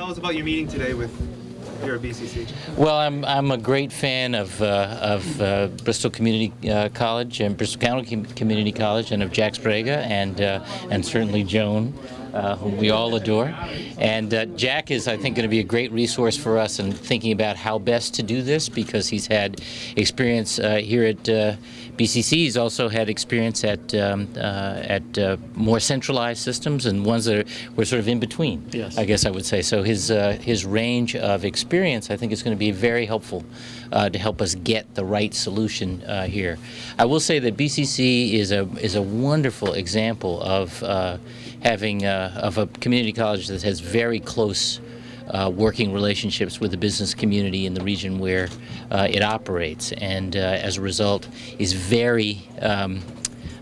Tell us about your meeting today with here at BCC. Well, I'm, I'm a great fan of, uh, of uh, Bristol Community uh, College and Bristol County Com- Community College and of Jack Sbrega and, uh, and certainly Joan, uh, whom we all adore. And uh, Jack is, I think, going to be a great resource for us in thinking about how best to do this because he's had experience uh, here at uh, BCC. He's also had experience at, um, uh, at uh, more centralized systems and ones that are, were sort of in between, Yes. I guess I would say. So his, uh, his range of experience, I think, is going to be very helpful uh, to help us get the right solution uh, here. I will say that BCC is a, is a wonderful example of uh, having uh, of a community college that has very close uh, working relationships with the business community in the region where uh, it operates, and uh, as a result, is very, um,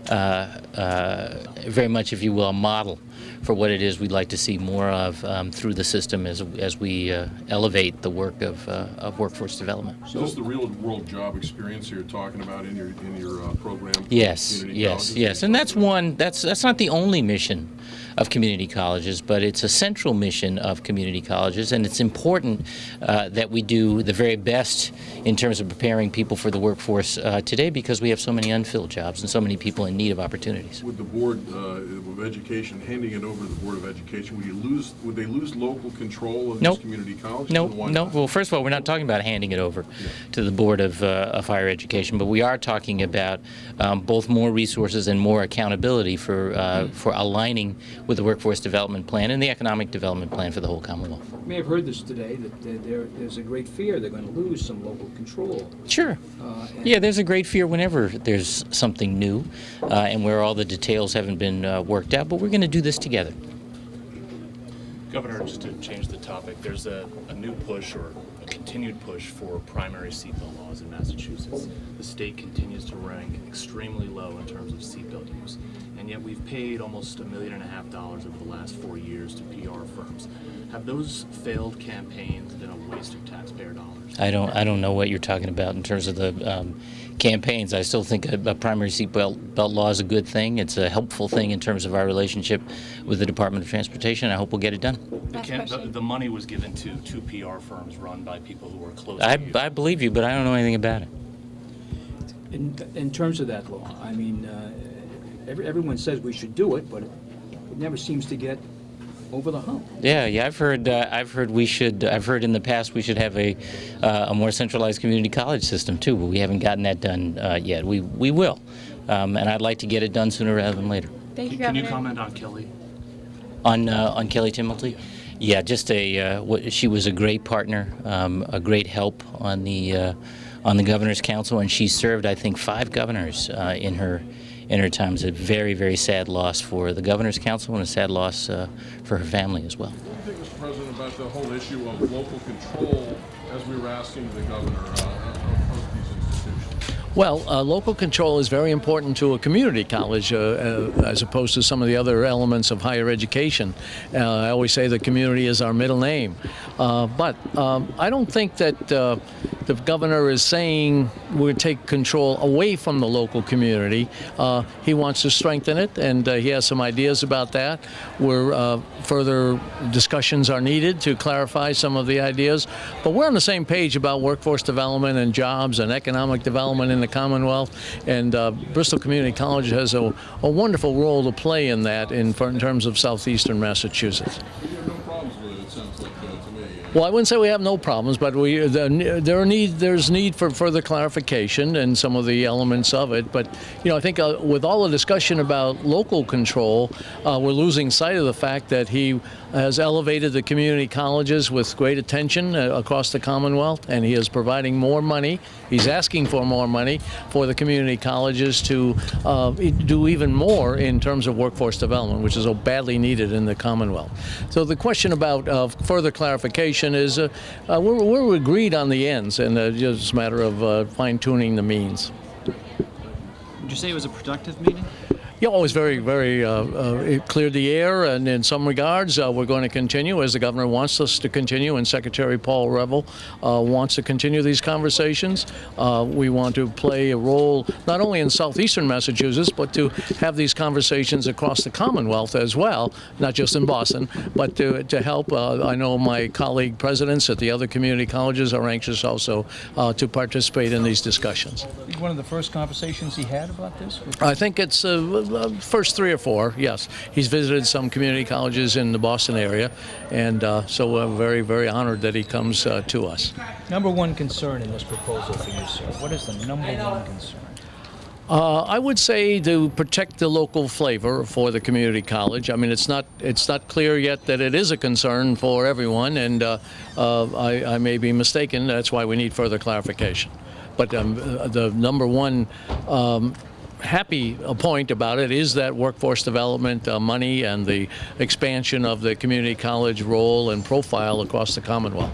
uh, uh, very much, if you will, a model for what it is we'd like to see more of um, through the system as, as we uh, elevate the work of, uh, of workforce development. So this is the real-world job experience you're talking about in your, in your uh, program? Yes, yes, yes, and that's one. That's that's not the only mission of community colleges, but it's a central mission of community colleges, and it's important uh, that we do the very best in terms of preparing people for the workforce uh, today, because we have so many unfilled jobs and so many people in need of opportunities. Would the Board uh, of Education, handing it over to the Board of Education, would you lose, would they lose local control of Nope. these community colleges? No, And why no. not? Well, first of all, we're not talking about handing it over to the Board of, uh, of Higher Education, but we are talking about um, both more resources and more accountability for, uh, for aligning with the Workforce Development Plan and the Economic Development Plan for the whole Commonwealth. You may have heard this today, that there- there, there's a great fear they're going to lose some local control. Sure. Uh, Yeah, there's a great fear whenever there's something new uh, and where all the details haven't been uh, worked out, but we're going to do this together. Governor, just to change the topic, there's a, a new push or a continued push for primary seatbelt laws in Massachusetts. The state continues to rank extremely low in terms of seatbelt use, and yet we've paid almost a million and a half dollars over the last four years to PR firms. Have those failed campaigns been a waste of taxpayer dollars? I don't, I don't know what you're talking about in terms of the um, campaigns. I still think a, a primary seatbelt belt law is a good thing. It's a helpful thing in terms of our relationship with the Department of Transportation. I hope we'll get it done. The, the, the money was given to two PR firms run by people who were close I, to you. I believe you, but I don't know anything about it. In, in terms of that law, I mean, uh, every, everyone says we should do it, but it never seems to get over the hump. Yeah, yeah, I've heard. Uh, I've heard we should. I've heard in the past we should have a uh, a more centralized community college system too, but we haven't gotten that done uh, yet. We we will, um, and I'd like to get it done sooner rather than later. Thank you, Can you comment on Kelly? On uh, on Kelly Timilty, yeah, just a. Uh, what, she was a great partner, um, a great help on the uh, on the governor's council, and she served I think five governors uh, in her in her time. It's a very very sad loss for the governor's council and a sad loss uh, for her family as well. What do you think, Mr. President, about the whole issue of local control, as we were asking the governor, uh, of, of these institutions? Well, uh, local control is very important to a community college uh, uh, as opposed to some of the other elements of higher education. Uh, I always say the community is our middle name. Uh, but um, I don't think that uh, the governor is saying we're take control away from the local community. Uh, he wants to strengthen it, and uh, he has some ideas about that. Where uh, further discussions are needed to clarify some of the ideas. But we're on the same page about workforce development and jobs and economic development in the Commonwealth. And uh, Bristol Community College has a, a wonderful role to play in that in, in terms of southeastern Massachusetts. You have no problems with it, it sounds like, uh, to me. Well, I wouldn't say we have no problems, but we the, there need there's need for further clarification and some of the elements of it. But you know, I think uh, with all the discussion about local control, uh, we're losing sight of the fact that he has elevated the community colleges with great attention uh, across the Commonwealth, and he is providing more money. He's asking for more money for the community colleges to uh, do even more in terms of workforce development, which is so badly needed in the Commonwealth. So the question about uh, further clarification is uh, uh, we're, we're agreed on the ends, and uh, just a matter of uh, fine tuning the means. Would you say it was a productive meeting? Yeah, always very, very uh, uh, it cleared the air, and in some regards, uh, we're going to continue as the governor wants us to continue, and Secretary Paul Reville uh, wants to continue these conversations. Uh, we want to play a role not only in southeastern Massachusetts, but to have these conversations across the Commonwealth as well, not just in Boston, but to, to help. Uh, I know my colleague presidents at the other community colleges are anxious also uh, to participate in these discussions. One of the first conversations he had about this? I think it's uh, first three or four. Yes, he's visited some community colleges in the Boston area, and uh, so we're very, very honored that he comes uh, to us. Number one concern in this proposal for you, sir, what is the number one concern? Uh, I would say to protect the local flavor for the community college. I mean, it's not it's not clear yet that it is a concern for everyone, and uh, uh, I, I may be mistaken. That's why we need further clarification. But um, the number one um, happy point about it is that workforce development uh, money and the expansion of the community college role and profile across the Commonwealth.